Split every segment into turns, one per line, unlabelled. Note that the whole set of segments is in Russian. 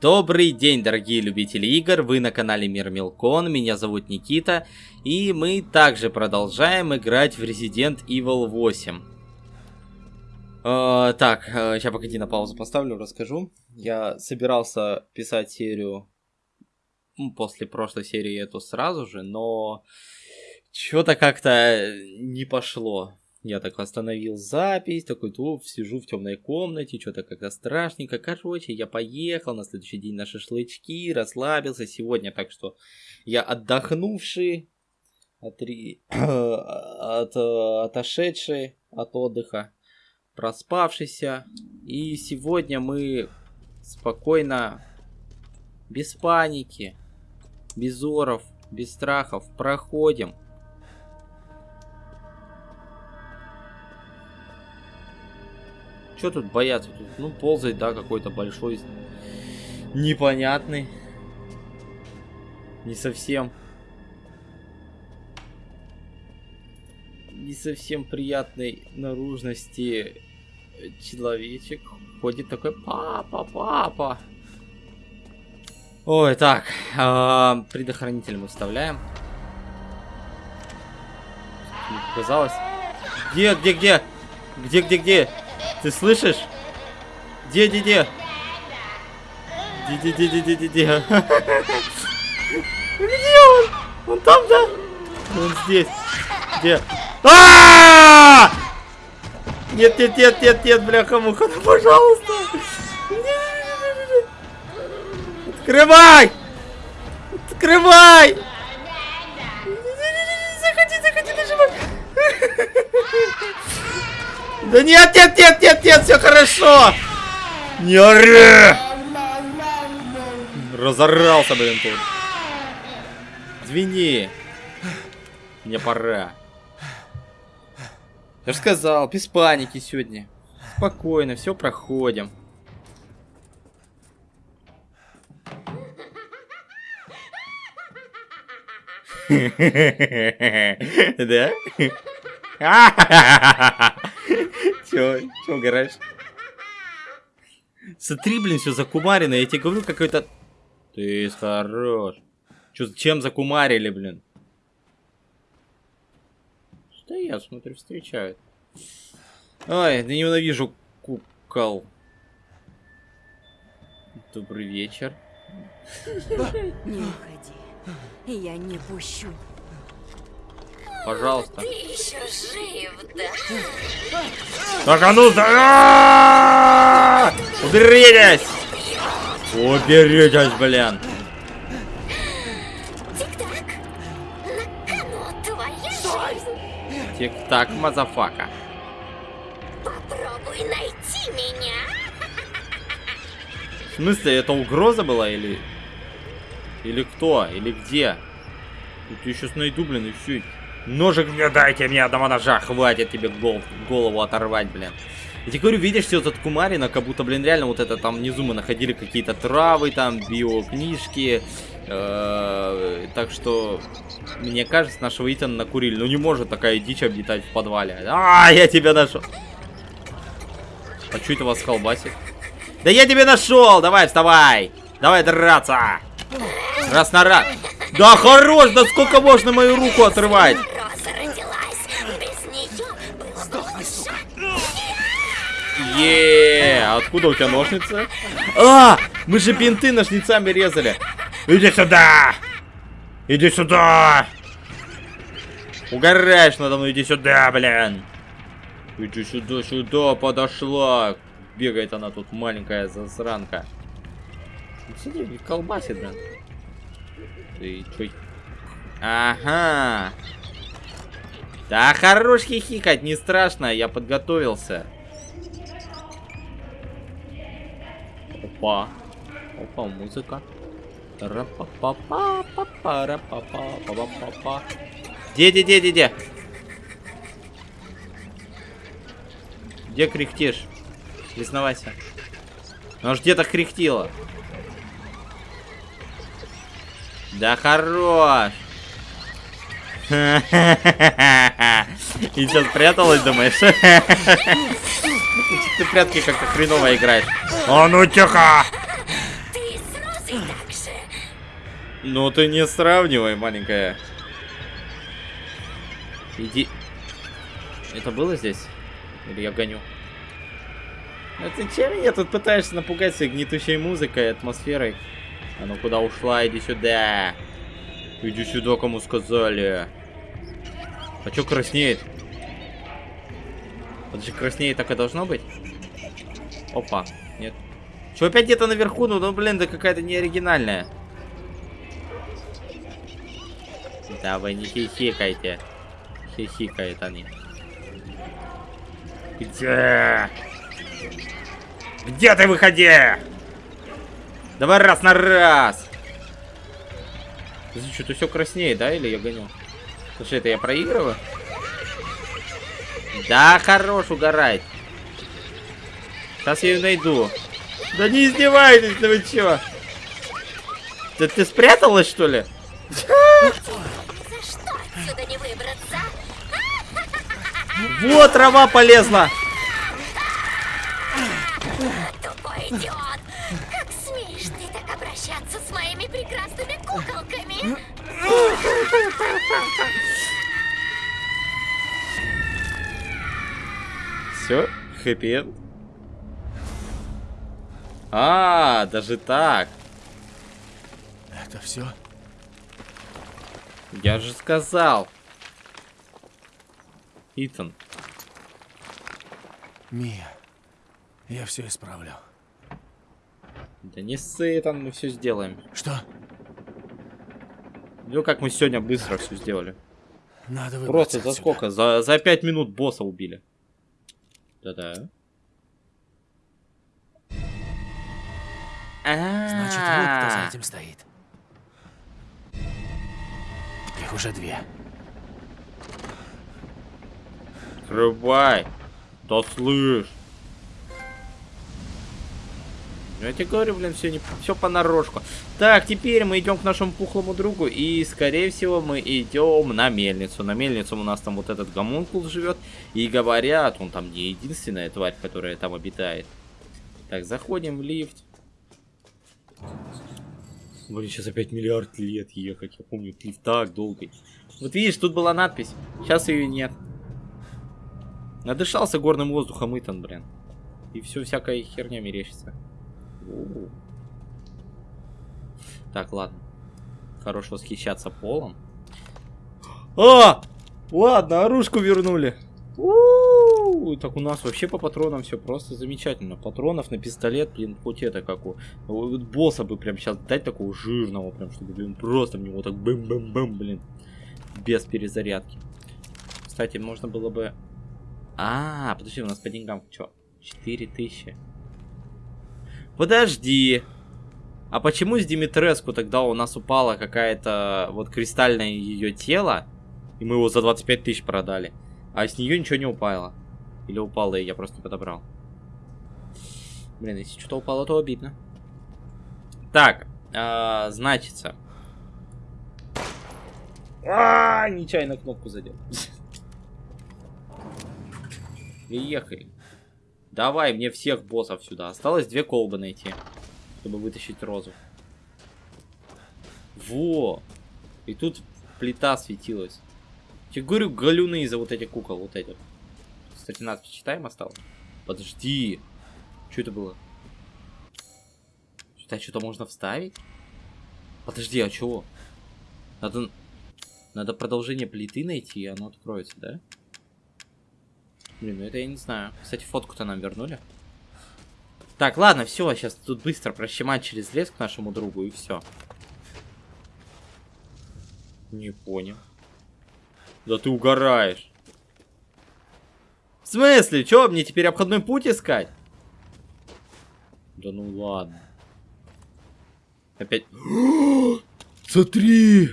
Добрый день, дорогие любители игр, вы на канале Мир Милкон, меня зовут Никита, и мы также продолжаем играть в Resident Evil 8. Э, так, э, сейчас погоди на паузу поставлю, расскажу. Я собирался писать серию ну, после прошлой серии эту сразу же, но что-то как-то не пошло. Я так остановил запись, такой, то сижу в темной комнате, что-то как-то страшненько. Короче, я поехал на следующий день на шашлычки, расслабился сегодня, так что я отдохнувший, отри... от... отошедший от отдыха, проспавшийся. И сегодня мы спокойно, без паники, без оров, без страхов проходим Что тут бояться? Тут, ну, ползает, да, какой-то большой, непонятный. Не совсем. Не совсем приятной наружности человечек. Ходит такой, папа, папа. Ой, так, э, предохранитель мы вставляем. Мне показалось. Где, где, где? Где, где, где? Ты слышишь? Где, где, где? Где, где, где, где, где, где? Где он? Он там, да? Он здесь. Где? А! Нет, нет, нет, нет, нет, бляха муха, ну пожалуйста. Открывай! Открывай! Заходи, заходи, нажимай. Да нет, нет, нет, нет, нет, все хорошо. Не ори! Разорался, блин, тут. Извини. Мне пора. Я же сказал, без паники сегодня. Спокойно, все проходим. Да? Чё, чё угораешь? Смотри, блин, все закумарено. Я тебе говорю, какой-то... Ты хорош. Чё, чем закумарили, блин? Что я смотрю, встречают. Ой, да ненавижу кукол. Добрый вечер.
Не уходи. Я не пущу.
Пожалуйста.
Ты еще жив, да?
Так, а ну, за... Уберитесь! Уберитесь, блин!
Тик-так.
Motherfucker.
Попробуй найти меня.
В смысле, это угроза была или... Или кто? Или где? Тут я сейчас найду, блин, и все. Ножик мне дайте, мне одного ножа, хватит тебе гол голову оторвать, блин. Я тебе говорю, видишь, все этот кумарина, как будто, блин, реально вот это там внизу мы находили какие-то травы, там, биокнижки. Э так что, мне кажется, нашего Итана накурили. Ну не может такая дичь обитать в подвале. А, я тебя нашел. А что это вас колбасит? Да я тебя нашел! Давай, вставай! Давай драться! Раз на раз. Да хорош, да сколько можно мою руку отрывать? Еее, откуда у тебя ножницы? А, мы же бинты ножницами резали. Иди сюда! Иди сюда! Угораешь надо мной, иди сюда, блин! Иди сюда, сюда, подошла. Бегает она тут, маленькая засранка. Смотри, колбасит, блин. Ты чё? Ага. Да хорош хихикать, не страшно, я подготовился. Опа. Опа, музыка. Где, где, где, где, где? Где кряхтишь? Признавайся. Ну аж где-то кряхтила. Да хорош. И сейчас спряталась, думаешь? Ты прятки как-то хреново играешь. А ну тихо! Ну ты не сравнивай, маленькая. Иди. Это было здесь? Или я гоню? А ты чем меня тут пытаешься напугать своей гнетущей музыкой, атмосферой? А ну куда ушла? Иди сюда. Иди сюда, кому сказали. А чё краснеет? Это же краснее так и должно быть? Опа, нет. Чё опять где-то наверху? Ну, ну блин, да какая-то неоригинальная. Да вы не хихикайте. Хихикают они. Где? Где ты выходи? Давай раз на раз. Что-то все краснеет, да? Или я гоню? Слушай, это я проигрываю? Да, хорош угорать. Сейчас я ее найду. Да не издевайтесь, да вы чё? Да ты спряталась, что ли? Вот трава полезла.
Тупой идиот! Как смеешь ты так обращаться с моими прекрасными куколками?
Все, хэппи А, даже так.
Это все?
Я же сказал. Итан.
Мия, я все исправлю.
Да не ссы, Итан, мы все сделаем.
Что?
Ну как мы сегодня быстро все сделали.
Надо
Просто за сколько? За, за 5 минут босса убили. Да-да.
Значит, вот кто за этим стоит. Их уже две.
Открывай. Да слышь. Я тебе говорю, блин, все, не, все понарошку. Так, теперь мы идем к нашему пухлому другу. И, скорее всего, мы идем на мельницу. На мельницу у нас там вот этот гомункул живет. И говорят, он там не единственная тварь, которая там обитает. Так, заходим в лифт. Блин, сейчас опять миллиард лет ехать. Я помню, лифт так долгий. Вот видишь, тут была надпись. Сейчас ее нет. Надышался горным воздухом Итан, блин. И все всякая херня мерещится. Так, ладно. Хорош восхищаться полом. А! Ладно, оружку вернули. У-у-у. Так у нас вообще по патронам все просто замечательно. Патронов на пистолет, блин, хоть это как у босса бы прям сейчас дать такого жирного, прям, чтобы, блин, просто в него так бэм-бэм-бэм, блин. Без перезарядки. Кстати, можно было бы... А, подожди, у нас по деньгам что? 4000. Подожди. А почему с Димитреску тогда у нас упала какая-то вот кристальное ее тело, и мы его за 25 тысяч продали, а с нее ничего не упало? Или упало, и я просто не подобрал? Блин, если что-то упало, то обидно. Так, а, значится. А, нечаянно кнопку задел. Приехали. Давай мне всех боссов сюда. Осталось две колбы найти, чтобы вытащить розу. Во! И тут плита светилась. Я говорю, галюны из-за вот этих кукол, вот этих. Кстати, надпись читаем осталось? Подожди. Что это было? Сюда что-то можно вставить? Подожди, а чего? Надо... Надо продолжение плиты найти, и оно откроется, да? Блин, ну это я не знаю. Кстати, фотку-то нам вернули. Так, ладно, все, сейчас тут быстро прощемать через лес к нашему другу, и все. Не понял. Да ты угораешь. В смысле? Че, мне теперь обходной путь искать? Да ну ладно. Опять... Смотри!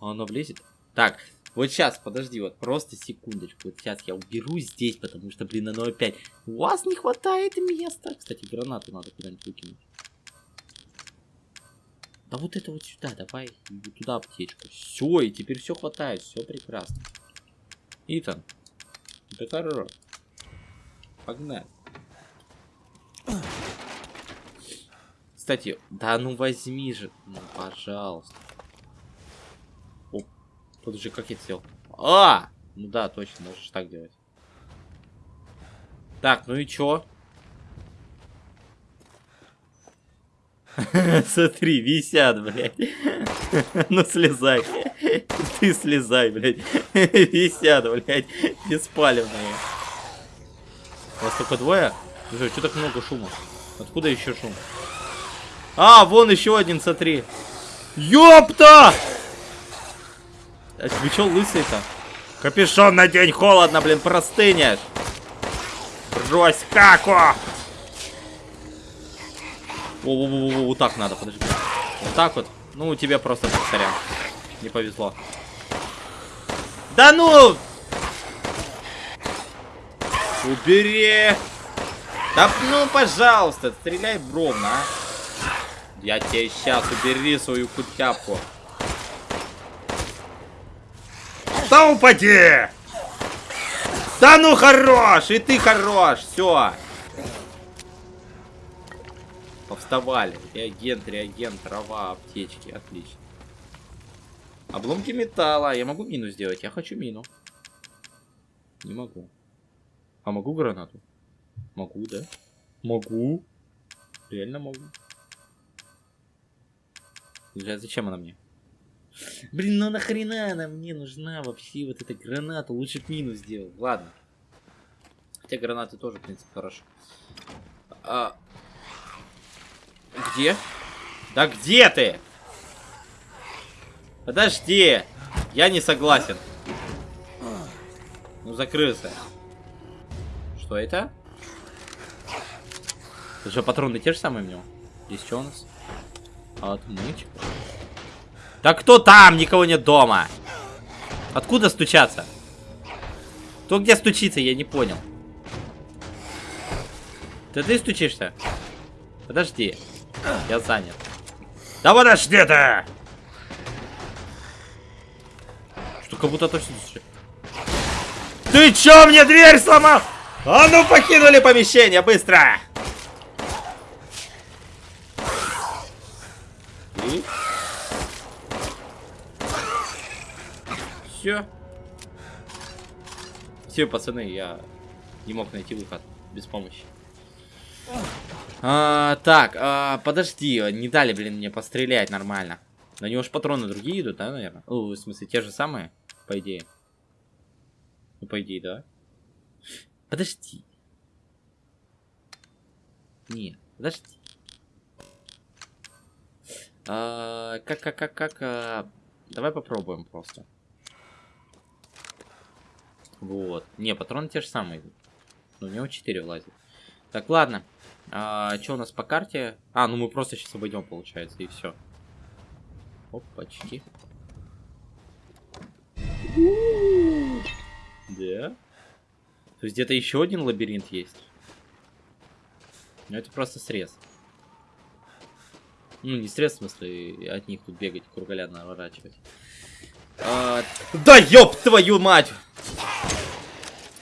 А оно влезет? Так, вот сейчас, подожди, вот просто секундочку. Вот сейчас я уберу здесь, потому что, блин, оно опять... У вас не хватает места. Кстати, гранату надо куда-нибудь выкинуть. Да вот это вот сюда, давай. Вот Туда аптечку. Все, и теперь все хватает, все прекрасно. Итан, это хорошо. Погнали. Кстати, да ну возьми же. Ну, пожалуйста. Подожди, как я сделал? А! Ну да, точно, можешь так делать. Так, ну и чё? Смотри, висят, блядь. Ну слезай. Ты слезай, блядь. Висят, блядь. Беспалевные. Вас только двое? Слушай, что так много шума? Откуда еще шум? А, вон еще один, смотри. Ёпта! А вы чё лысый-то? Капюшон надень, холодно, блин, простынешь. Брось каку! Во-во-во-во, вот так надо, подожди. Вот так вот. Ну, тебе просто сорян. Не повезло. Да ну! Убери! Да ну, пожалуйста, стреляй ровно, а. Я тебе сейчас убери свою кутяпку. Да упади! Да ну хорош! И ты хорош! Все. Повставали. Реагент, реагент, трава, аптечки. Отлично. Обломки металла. Я могу мину сделать? Я хочу мину. Не могу. А могу гранату? Могу, да? Могу. Реально могу. Зачем она мне? Блин, ну нахрена она мне нужна вообще вот эта граната? Лучше б мину сделал. Ладно. Хотя гранаты тоже, в принципе, хорошо. А... Где? Да где ты? Подожди. Я не согласен. Ну, закрылся. Что это? Это что, патроны те же самые у него? Здесь что у нас? Отмычка. Да кто там? Никого нет дома. Откуда стучаться? Кто где стучится, я не понял. Ты ты стучишься? Подожди. Я занят. Да подожди ты! Что, как будто точно стучит. Ты чё мне дверь сломал? А ну покинули помещение, быстро! И? Все. Все, пацаны, я не мог найти выход без помощи. А, так, а, подожди, не дали, блин, мне пострелять нормально. На него же патроны другие идут, да, наверное? О, в смысле, те же самые, по идее. Ну, по идее, да. Подожди. Нет, подожди. А, как, как, как, как... А... Давай попробуем просто. Вот. Не, патроны те же самые. Но у него 4 влазит. Так, ладно. А, что у нас по карте? А, ну мы просто сейчас обойдем, получается, и все. Опачки. Да? То есть где-то еще один лабиринт есть? Ну это просто срез. Ну, не срез, в смысле, от них тут бегать, круголя наворачивать. А, да ёб твою мать!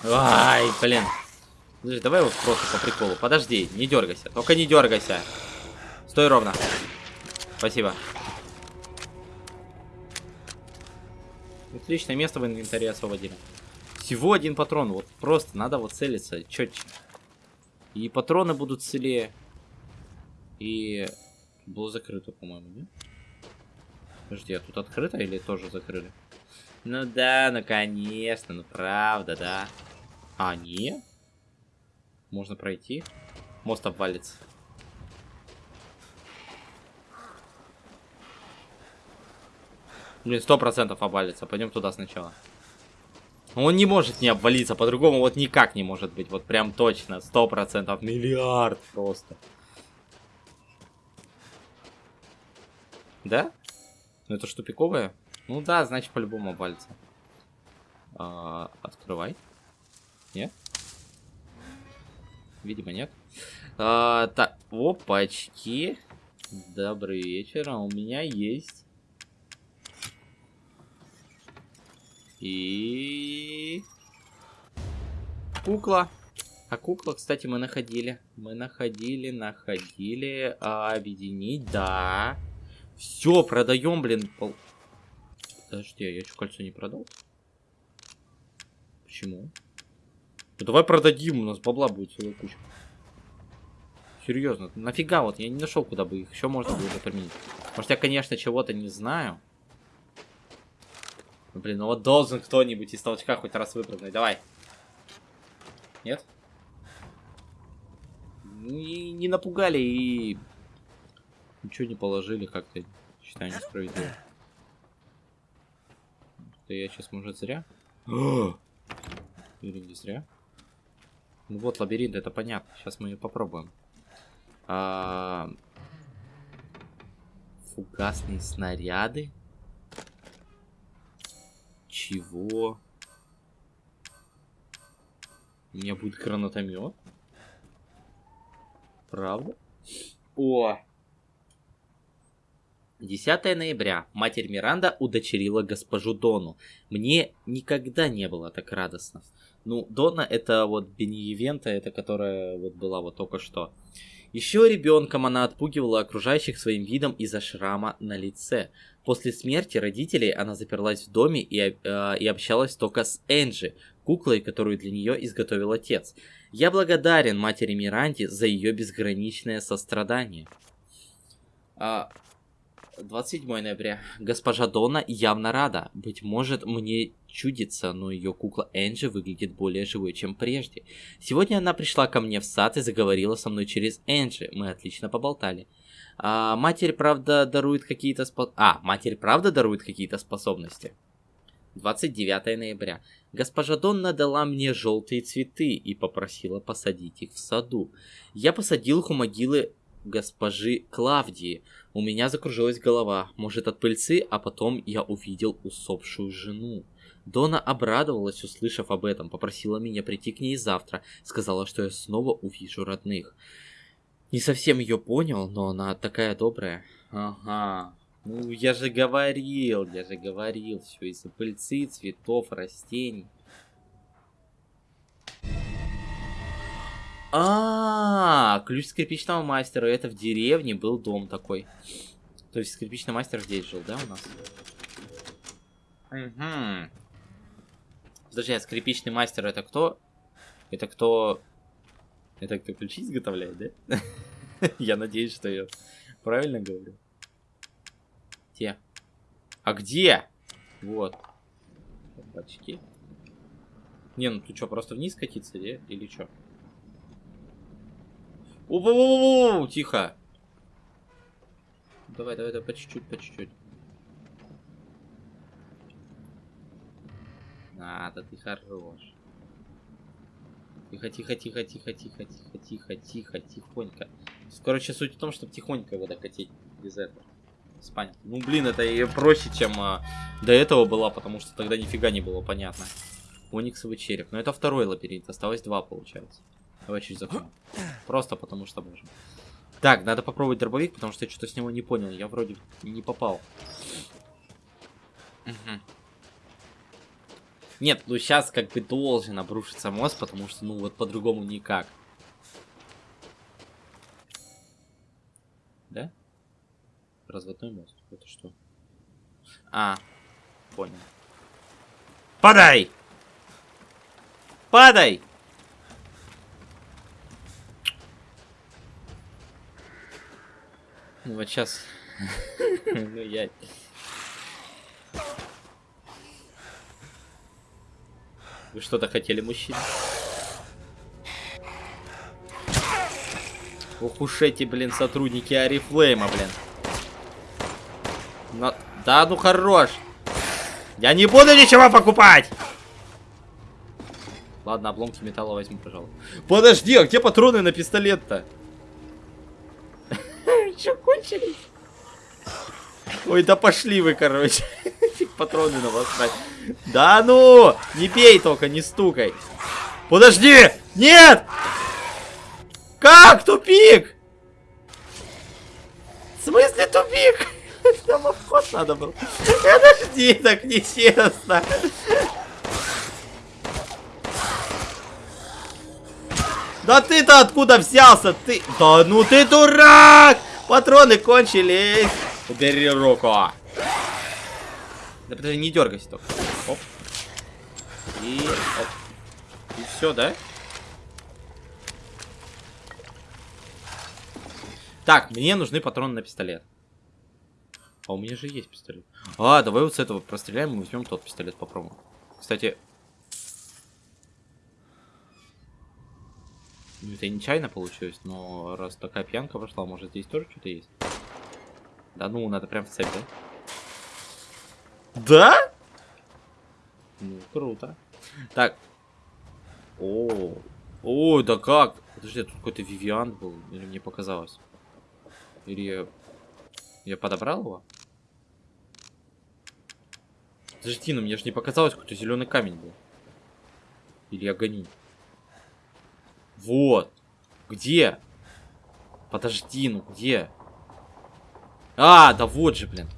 Ай, блин. Подожди, давай вот просто по приколу. Подожди, не дергайся. Только не дергайся. Стой ровно. Спасибо. Отличное место в инвентаре освободили. Всего один патрон. Вот просто надо вот целиться четче. И патроны будут целее. И было закрыто, по-моему, нет? Подожди, а тут открыто или тоже закрыли? Ну да, ну конечно, ну правда, да. А, нет? Можно пройти. Мост обвалится. Блин, сто процентов обвалится. Пойдем туда сначала. Он не может не обвалиться, по-другому вот никак не может быть. Вот прям точно, сто процентов, миллиард просто. Да? Ну это что, тупиковое? Ну да, значит по-любому обвалится. А, открывай. Нет? Видимо, нет. А, так, опачки. Добрый вечер, а у меня есть... И... Кукла. А кукла, кстати, мы находили. Мы находили, находили. А, объединить, да. Все, продаем, блин. Пол... Подожди, а я что, кольцо не продал? Почему? Ну, давай продадим, у нас бабла будет целая куча. Серьезно, нафига вот, я не нашел, куда бы их еще можно было бы применить. Может, я, конечно, чего-то не знаю. Ну, блин, ну вот должен кто-нибудь из толчка хоть раз выпрыгнуть. Давай. Нет? Не, не напугали и... Ничего не положили как-то. Считаю несправедливо. Это я сейчас, может, зря? Или не зря? Ну вот, лабиринт, это понятно. Сейчас мы ее попробуем. А... Фугасные снаряды? Чего? У меня будет гранатомет? Правда? О! 10 ноября. Матерь Миранда удочерила госпожу Дону. Мне никогда не было так радостно. Ну, Дона это вот Беневента, это которая вот была вот только что. Еще ребенком она отпугивала окружающих своим видом из-за шрама на лице. После смерти родителей она заперлась в доме и, э, и общалась только с Энджи, куклой, которую для нее изготовил отец. Я благодарен матери Миранде за ее безграничное сострадание. А, 27 ноября. Госпожа Дона явно рада. Быть может, мне чудится, но ее кукла Энджи выглядит более живой, чем прежде. Сегодня она пришла ко мне в сад и заговорила со мной через Энджи. Мы отлично поболтали. А, матерь, правда, дарует какие-то спо... А, матерь, правда, дарует какие-то способности. 29 ноября. Госпожа Донна дала мне желтые цветы и попросила посадить их в саду. Я посадил их у могилы госпожи Клавдии. У меня закружилась голова, может от пыльцы, а потом я увидел усопшую жену. Дона обрадовалась, услышав об этом, попросила меня прийти к ней завтра, сказала, что я снова увижу родных. Не совсем ее понял, но она такая добрая. Ага, ну я же говорил, я же говорил, все из-за пыльцы, цветов, растений. А, -а, а, ключ скрипичного мастера. Это в деревне был дом такой. То есть скрипичный мастер здесь жил, да, у нас? Угу. Подожди, а скрипичный мастер это кто? Это кто... Это кто ключи изготовляет, да? Я надеюсь, что я правильно говорю. Где? А где? Вот. Бачки. Не, ну ты что, просто вниз катиться, да? Или что? О, тихо. Давай, давай, давай, по чуть-чуть, по чуть-чуть. Надо, ты хорош. Тихо, тихо, тихо, тихо, тихо, тихо, тихо, тихо, тихонько. Короче, суть в том, чтобы тихонько его докатить без этого. Понятно. Ну, блин, это и проще, чем а, до этого было, потому что тогда нифига не было понятно. Ониксовый череп. Но это второй лабиринт, осталось два, получается. Давай чуть закроем. Просто потому что можем. Так, надо попробовать дробовик, потому что я что-то с него не понял. Я вроде не попал. Угу. Нет, ну сейчас как бы должен обрушиться мост, потому что, ну вот по-другому никак. Да? Разводной мост. Это что? А, понял. Падай! Падай! Вот сейчас. Ну я. Вы что-то хотели, мужчина? Ох уж эти, блин, сотрудники Арифлейма, блин. Но... Да ну хорош. Я не буду ничего покупать. Ладно, обломки металла возьму, пожалуй. Подожди, а где патроны на пистолет-то? Кончились? Ой, да пошли вы, короче. Патроны на вас брать. Да ну! Не бей только, не стукай. Подожди! Нет! Как? Тупик! В смысле тупик? Там вход надо было. Подожди, так нечестно. Да ты-то откуда взялся? Ты... Да ну ты дурак! Патроны кончились. Убери руку. Да подожди, не дергайся только. Оп. И... Оп. И все, да? Так, мне нужны патроны на пистолет. А у меня же есть пистолет. А, давай вот с этого простреляем и возьмем тот пистолет попробуем. Кстати... это нечаянно получилось, но раз такая пьянка пошла, может здесь тоже что-то есть? Да ну, надо прям в цепь, да? Да? Ну, круто. Так. О, о, да как? Подожди, тут какой-то Вивиан был, или мне показалось? Или я... Я подобрал его? Подожди, ну мне же не показалось, какой-то зеленый камень был. Или я гоню? Вот. Где? Подожди, ну где? А, да вот же, блин.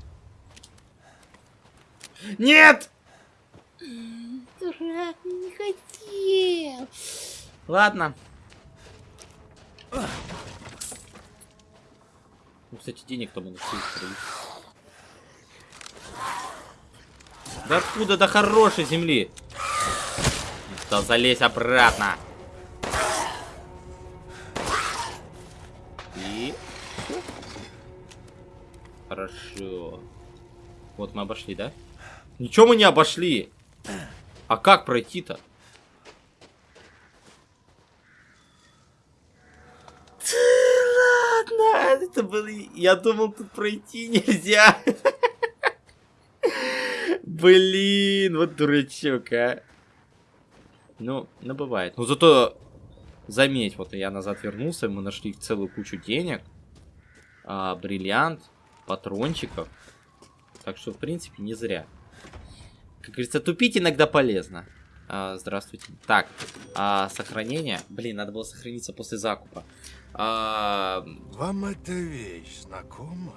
Нет!
Дурак, не хотел.
Ладно. Ну, кстати, денег-то мы нашли. Да откуда до хорошей земли? Да залезь обратно. Хорошо. Вот мы обошли, да? Ничего мы не обошли. А как пройти-то? Ладно, это было... Я думал, тут пройти нельзя. Блин, вот дурачок, а. Ну, ну бывает. Ну зато, заметь, вот я назад вернулся, мы нашли целую кучу денег. А, бриллиант, патрончиков. Так что, в принципе, не зря. Как говорится, тупить иногда полезно. А, здравствуйте. Так, а, сохранение. Блин, надо было сохраниться после закупа. А...
Вам эта вещь знакома?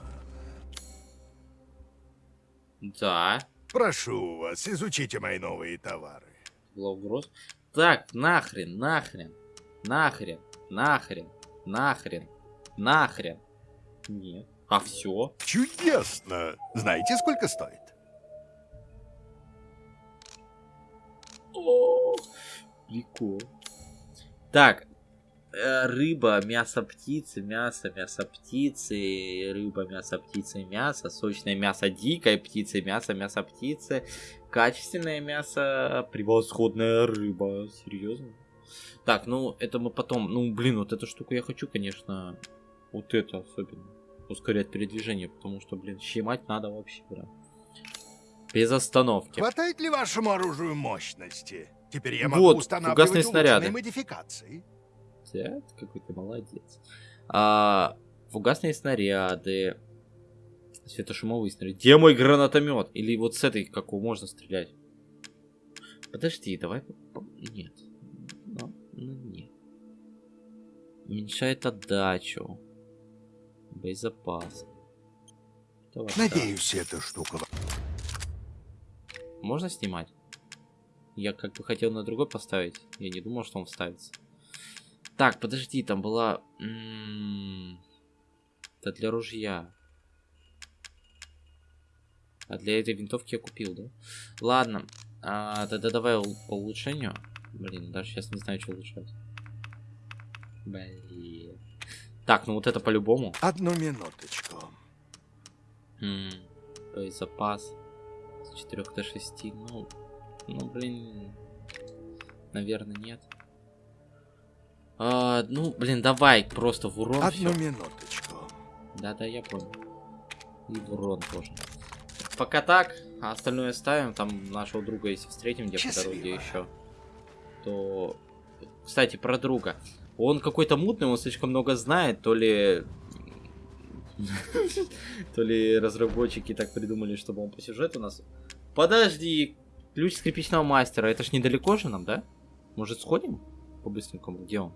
Да.
Прошу вас, изучите мои новые товары.
Была. Так, нахрен, нахрен, нахрен, нахрен, нахрен, нахрен. Нет. А все?
Чудесно! Знаете, сколько стоит?
О, прикол. Так, э, рыба, мясо птицы, мясо, мясо птицы, рыба, мясо птицы, мясо, сочное мясо дикой птицы, мясо, мясо птицы, качественное мясо, превосходная рыба. Серьезно? Так, ну это мы потом, ну блин, вот эту штуку я хочу, конечно, вот это особенно, ускорять передвижение, потому что, блин, щемать надо вообще, прям. Без остановки.
Хватает ли вашему оружию мощности? Теперь я могу
Вот,
устанавливать
снаряды.
модификации.
Ты какой ты молодец. А, фугасные снаряды. Светошумовые снаряды. Где мой гранатомет? Или вот с этой, какого можно стрелять? Подожди, давай... Нет. Ну, ну, нет. Уменьшает отдачу. Боезапас. Давай, так.
Надеюсь, эта штука...
Можно снимать? Я как бы хотел на другой поставить. Я не думал, что он вставится. Так, подожди, там была... м, Это для ружья. А для этой винтовки я купил, да? Ладно. А, тогда давай по улучшению. Блин, даже сейчас не знаю, что улучшать. Блин. Так, ну вот это по-любому.
Одну минуточку.
М, То есть запас с 4 до 6. Ну, ну блин. Наверное, нет. А, ну, блин, давай просто в урон
Одну
всё.
минуточку.
Да-да, я понял. И в урон тоже. Пока так, а остальное ставим. Там нашего друга, если встретим где по дороге еще, то... Кстати, про друга. Он какой-то мутный, он слишком много знает, то ли... То ли разработчики так придумали, чтобы он по сюжету нас... Подожди, ключ скрипичного мастера, это ж недалеко же нам, да? Может сходим? По-быстренькому, где он?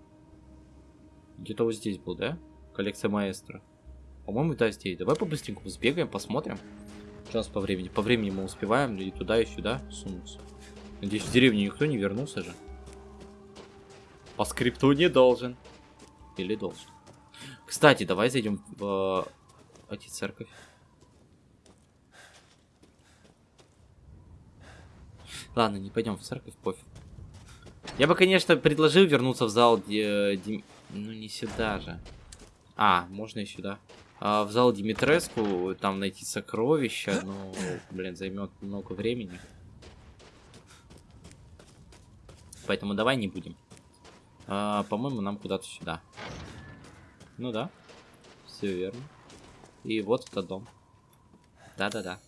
Где-то вот здесь был, да? Коллекция маэстро. По-моему, да, здесь. Давай по-быстренькому сбегаем, посмотрим. Что у нас по времени? По времени мы успеваем и туда, и сюда сунуться. Надеюсь, в деревню никто не вернулся же. По скрипту не должен. Или должен. Кстати, давай зайдем в э, эти церковь. Ладно, не пойдем в церковь, пофиг. Я бы, конечно, предложил вернуться в зал, где... Дим... Ну, не сюда же. А, можно и сюда. А, в зал Димитреску, там найти сокровища, но, блин, займет много времени. Поэтому давай не будем. А, По-моему, нам куда-то сюда. Ну да. Все верно. И вот этот дом. Да-да-да.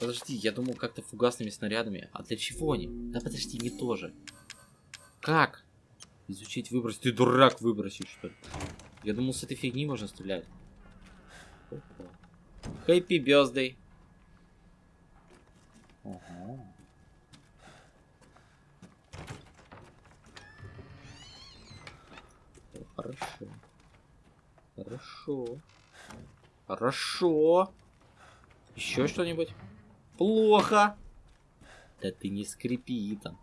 Подожди, я думал как-то фугасными снарядами. А для чего они? Да подожди, не то же. Как? Изучить, выбросить. Ты дурак выбросить, что ли? Я думал, с этой фигни можно стрелять. Хэппи бездей. Ага. Хорошо. Хорошо. Хорошо. Еще что-нибудь? Плохо. Да ты не скрипи там.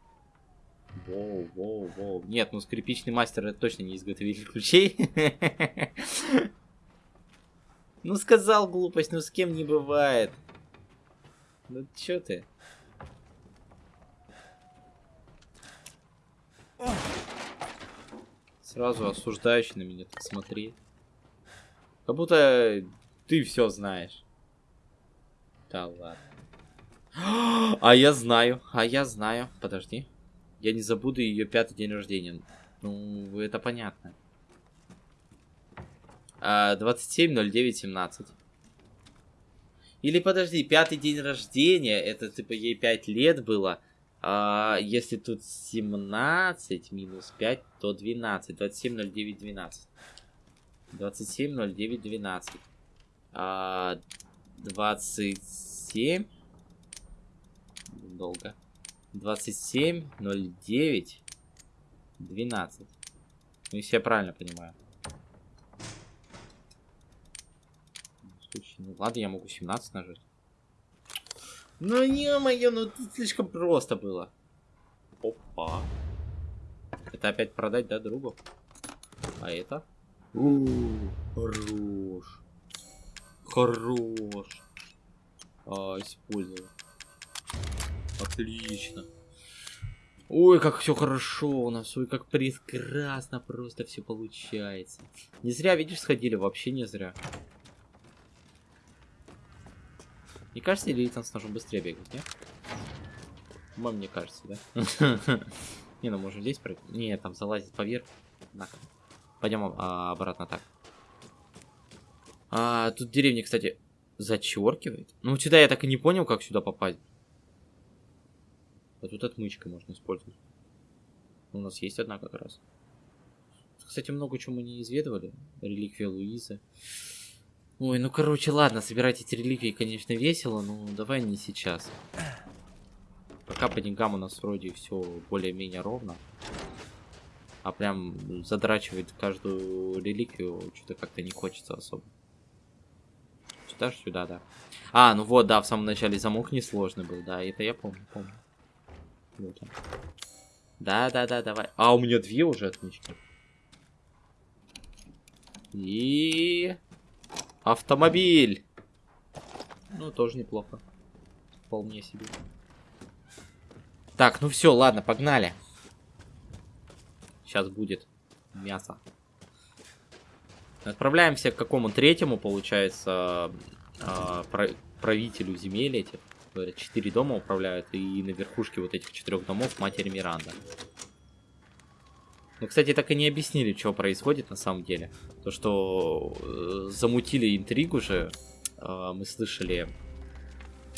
Воу, воу, воу. Нет, ну скрипичный мастер это точно не изготовитель ключей. Ну сказал глупость, ну с кем не бывает. Ну чё ты? Сразу осуждающий на меня так смотри. Как будто ты все знаешь. Да ладно. А я знаю, а я знаю. Подожди. Я не забуду ее пятый день рождения. Ну, это понятно. А, 27.09.17. Или подожди, пятый день рождения, это типа ей 5 лет было. А, если тут 17 минус 5, то 12. 27.09.12. 27.09.12. А, 27 долго. 27, 09, 12. Ну, если я правильно понимаю. Ну, ладно, я могу 17 нажать. Ну, ё-моё, ну это слишком просто было. Опа. Это опять продать, да, другу? А это? У, хорош. Хорош. А, использовал. Отлично. Ой, как все хорошо у нас, ой, как прекрасно просто все получается. Не зря, видишь, сходили, вообще не зря. Не кажется, или там с ножом быстрее бегать, нет? Вам мне кажется, да? Не, ну можно здесь пройти. Не, там залазить поверх. Пойдем а, обратно так. А, тут деревня, кстати, зачеркивает. Ну, сюда я так и не понял, как сюда попасть. А тут отмычкой можно использовать. У нас есть одна как раз. Кстати, много чего мы не изведывали. Реликвия Луизы. Ой, ну короче, ладно, собирать эти реликвии, конечно, весело, но давай не сейчас. Пока по деньгам у нас вроде все более-менее ровно. А прям задрачивать каждую реликвию что-то как-то не хочется особо. Сюда же сюда, да. А, ну вот, да, в самом начале замок несложный был, да, это я помню, помню. Да, да, да, давай. А, у меня две уже отмычки. И... Автомобиль. Ну, тоже неплохо. Вполне себе. Так, ну все, ладно, погнали. Сейчас будет мясо. Отправляемся к какому третьему, получается, э, правителю земель этих четыре дома управляют, и на верхушке вот этих четырех домов матери Миранда. Ну, кстати, так и не объяснили, что происходит на самом деле. То, что э, замутили интригу же, э, мы слышали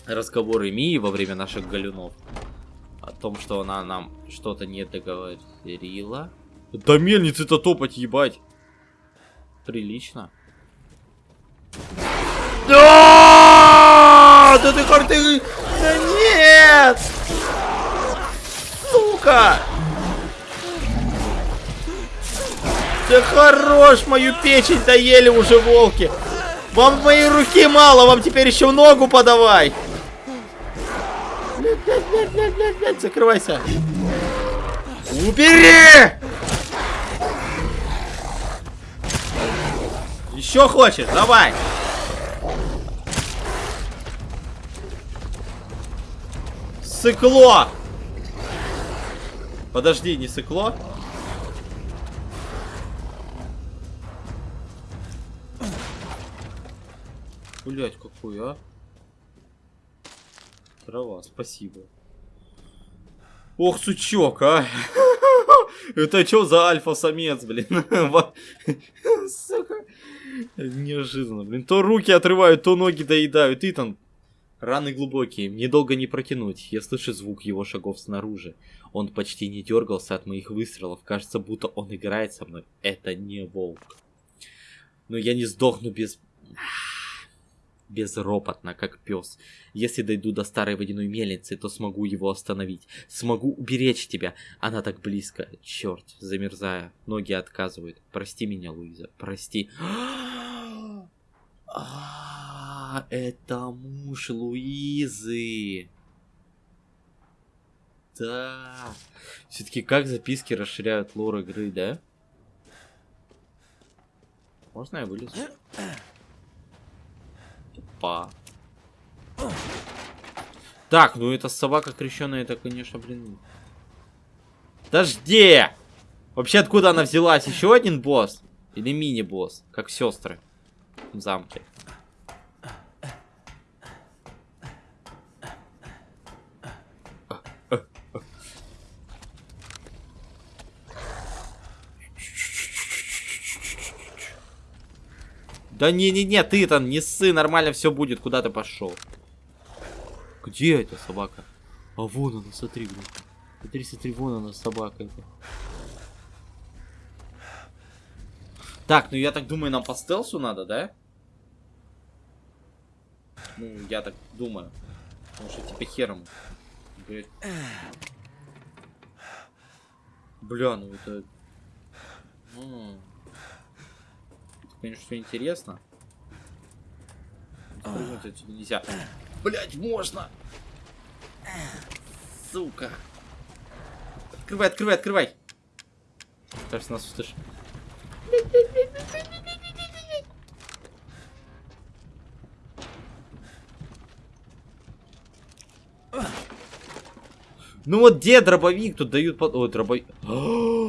разговоры Мии во время наших галюнов. О том, что она нам что-то не договорила. Да мельницы-то топать, ебать. Прилично. Да, да ты карты... Да нет! Сука! Да хорош, мою печень доели уже волки. Вам моей руки мало, вам теперь еще ногу подавай. блядь, блядь, блядь, блядь, блядь, закрывайся. Убери! Еще хочешь? Давай. Сыкло! Подожди, не сыкло? Блять, какой, а? Трава, спасибо. Ох, сучок, а! Это что за альфа-самец, блин? Сука. Неожиданно, блин. То руки отрывают, то ноги доедают. И там раны глубокие, мне долго не протянуть. Я слышу звук его шагов снаружи. Он почти не дергался от моих выстрелов. Кажется, будто он играет со мной. Это не волк. Но я не сдохну без безропотно, как пес. Если дойду до старой водяной мельницы, то смогу его остановить. Смогу уберечь тебя. Она так близко. Черт, замерзая. Ноги отказывают. Прости меня, Луиза. Прости. А, это муж Луизы. Да. Все-таки как записки расширяют лор игры, да? Можно я вылезу? Опа. Так, ну эта собака крещеная, это, конечно, блин. Подожди! Вообще, откуда она взялась? Еще один босс? Или мини-босс? Как сестры в замке. Да не-не-не, ты там не ссы, нормально все будет, куда ты пошел? Где эта собака? А вон она, смотри, блин. Смотри, смотри, вон она, собака эта. Так, ну я так думаю, нам по стелсу надо, да? Ну, я так думаю. Потому что типа хером. Бля, ну это... конечно, все интересно. Прыгнуть отсюда нельзя. Блять, можно! Сука! Открывай, открывай, открывай! Кажется, нас услышит. Ну вот где дробовик? Тут дают под... Ой, дробовик.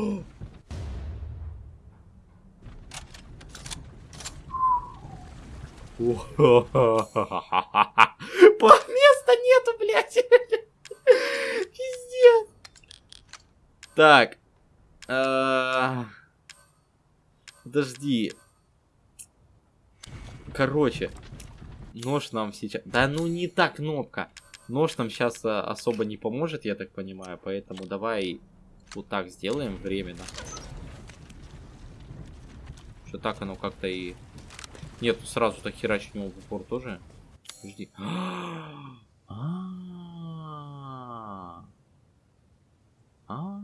Места нету, блядь. Пиздец. Так. А, подожди. Короче. Нож нам сейчас... Да ну не та кнопка. Нож нам сейчас а, особо не поможет, я так понимаю. Поэтому давай вот так сделаем временно. Что так оно как-то и нет, сразу так херачить него в упор тоже. Жди. А,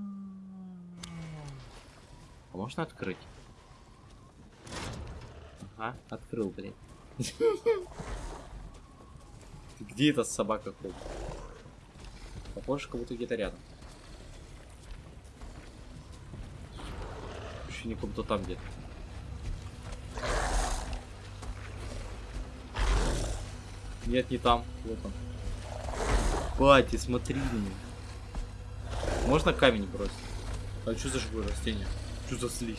а можно открыть? Ага, открыл, блин. Где эта собака ходит? Похоже, как будто где-то рядом. Ощущение, как будто там где-то. Нет, не там. Вот он. Бати, смотри на него. Можно камень бросить? А что за живое растение? Что за слизь?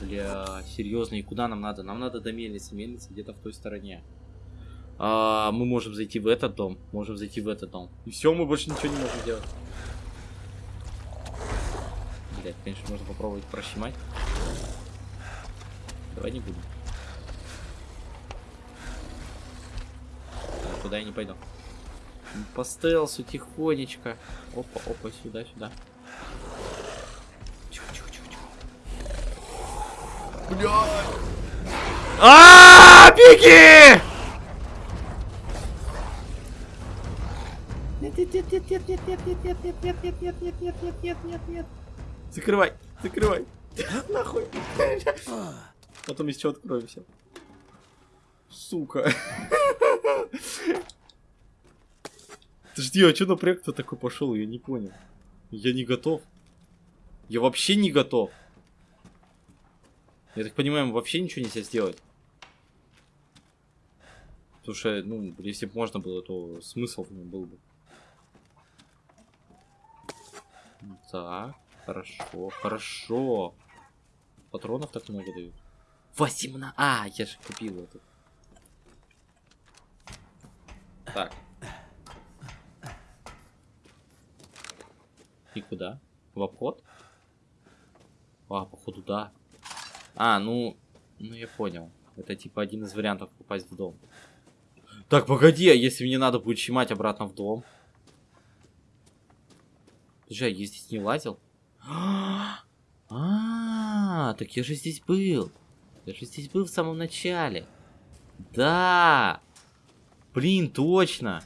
Бля, серьезно, и куда нам надо? Нам надо до мельницы. Мельница где-то в той стороне. А, мы можем зайти в этот дом. Можем зайти в этот дом. И все, мы больше ничего не можем делать. Блять, конечно, можно попробовать прощемать. Давай не будем. Туда я не пойду. По стелсу тихонечко. Опа, опа, сюда, сюда. Тихо, тихо, тихо, тихо. Бля! А, беги! Нет, нет, нет, нет, нет, нет, нет, нет, нет, нет, нет, нет, нет, нет, нет, нет, нет, нет. Закрывай, закрывай. Нахуй. Потом еще откроемся. Сука. Подожди, а что на проект такой пошел? Я не понял. Я не готов. Я вообще не готов. Я так понимаю, вообще ничего нельзя сделать. Слушай, ну, если бы можно было, то смысл в нем был бы. Так, хорошо, хорошо. Патронов так много дают. 18. А, я же купил это. Так. И куда? В обход? А, походу, да. А, ну... Ну, я понял. Это типа один из вариантов попасть в дом. Так, погоди, а если мне надо будет щемать обратно в дом? А я здесь не лазил? А, так я же здесь был. Я же здесь был в самом начале. Да. Блин, точно.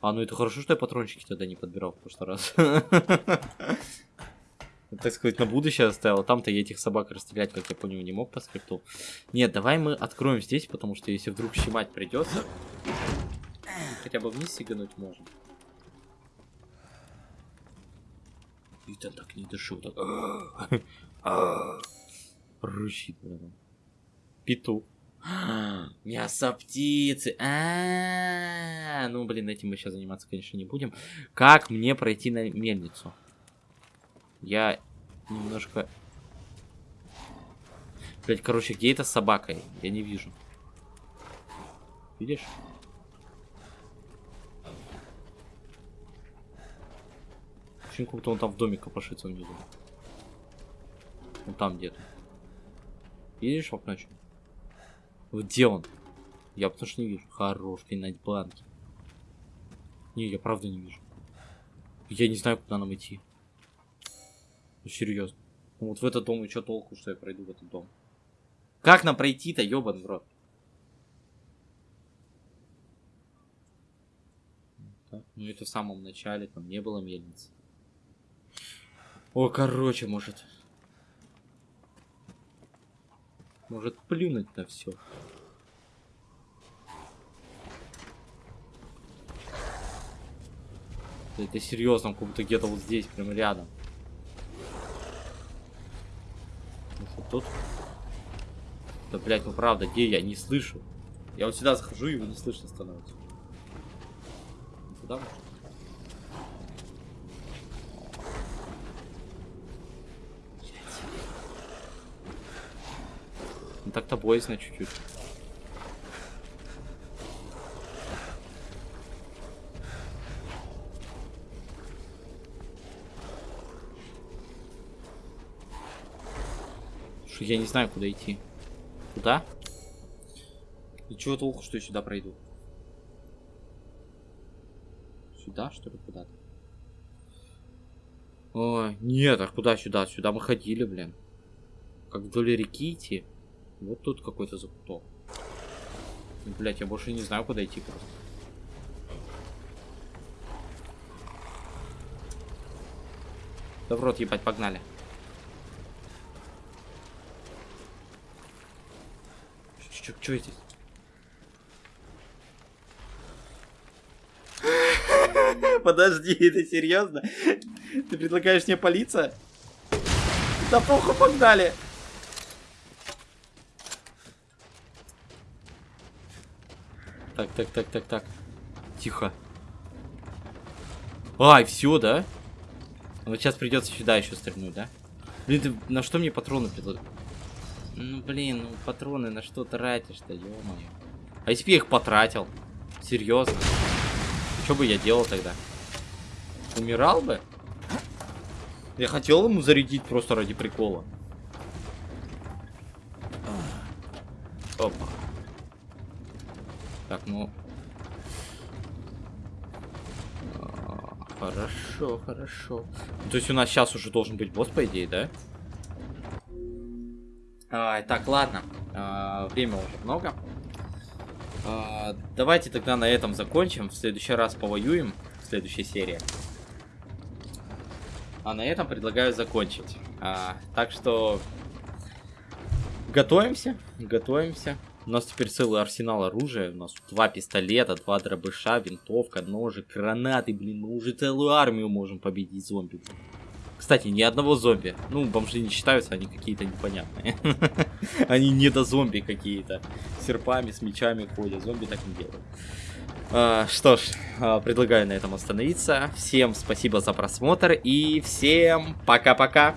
А, ну это хорошо, что я патрончики тогда не подбирал в прошлый раз. Так сказать, на будущее оставил. Там-то я этих собак расстрелять, как я понял, не мог по скрипту. Нет, давай мы откроем здесь, потому что если вдруг щемать придется, хотя бы вниз сигануть можно. Итан так не дышит, так. Рычит, блин. Петух. Мясо птицы. А, ну блин, этим мы сейчас заниматься, конечно, не будем. Как мне пройти на мельницу? Я немножко. Блять, короче, где это с собакой? Я не вижу. Видишь? Почему как будто он там в доме копошится внизу? Он там где-то. Видишь в окно? Где он? Я потому что не вижу. Хорош, пинать банки. Не, я правда не вижу. Я не знаю, куда нам идти. Ну, серьезно. Ну, вот в этот дом и что толку, что я пройду в этот дом? Как нам пройти-то, ёбан в ну это в самом начале, там не было мельницы. О, короче, может... Может плюнуть на все. Это серьезно, как будто где-то вот здесь, прямо рядом. Вот тут. Да, блядь, ну правда, где я? Не слышу. Я вот сюда захожу, и его не слышно становится. Куда может? Так-то боязно чуть-чуть. Слушай, я не знаю, куда идти. Куда? И чего толку, что я сюда пройду? Сюда, что ли, куда-то? Ой, нет, а куда сюда? Сюда мы ходили, блин. Как вдоль реки идти. Вот тут какой-то закуток. Блять, я больше не знаю, куда идти просто. Да в рот ебать, погнали. Чё, чё здесь? Подожди, ты серьезно? Ты предлагаешь мне палиться? Да похуй, погнали! Так, так, так, так, так. Тихо. Ай, все, да? Вот сейчас придется сюда еще стрельнуть, да? Блин, ты на что мне патроны предлагаешь? Ну, блин, ну патроны на что тратишь-то, ё-моё. А если бы я их потратил? Серьезно? Что бы я делал тогда? Умирал бы? Я хотел ему зарядить просто ради прикола. Опа. Так, ну... А, Хорошо, хорошо. То есть у нас сейчас уже должен быть босс, по идее, да? А, так, ладно. А, время уже много. А, давайте тогда на этом закончим. В следующий раз повоюем. В следующей серии. А на этом предлагаю закончить. А, так что... Готовимся. Готовимся. У нас теперь целый арсенал оружия. У нас два пистолета, два дробыша, винтовка, ножи, гранаты, блин. Мы уже целую армию можем победить зомби. Кстати, ни одного зомби. Ну, бомжи не считаются, они какие-то непонятные. Они не до зомби какие-то. Серпами, с мечами ходят. Зомби так не делают. А, что ж, а, предлагаю на этом остановиться. Всем спасибо за просмотр и всем пока-пока.